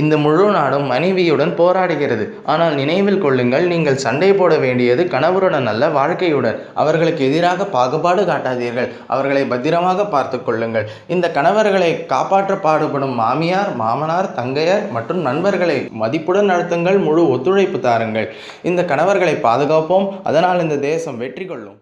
இந்த முழு நாடும் மனைவியுடன் போராடுகிறது. ஆனால் நினைவில் கொள்ளுங்கள் நீங்கள் சண்டை போட வேண்டியது கணவருடன் அல்ல வாழ்க்கையுடன். அவர்களுக்கு எதிராக பாகுபாடு காட்டாதீர்கள். அவர்களை பத்திரமாக பார்த்து கொள்ளுங்கள். இந்த கணவர்களை காப்பாற்ற பாடுபடும் மாமியார் மாமனார் தங்கையர் மற்றும் நண்பர்களை மதிப்புடன் நடத்துங்கள் முழு ஒத்துழைப்பு தாருங்கள். இந்த கணவர்களை பாதுகாப்போம். அதனால் இந்த தேசம் வெற்றி கொள்ளும்.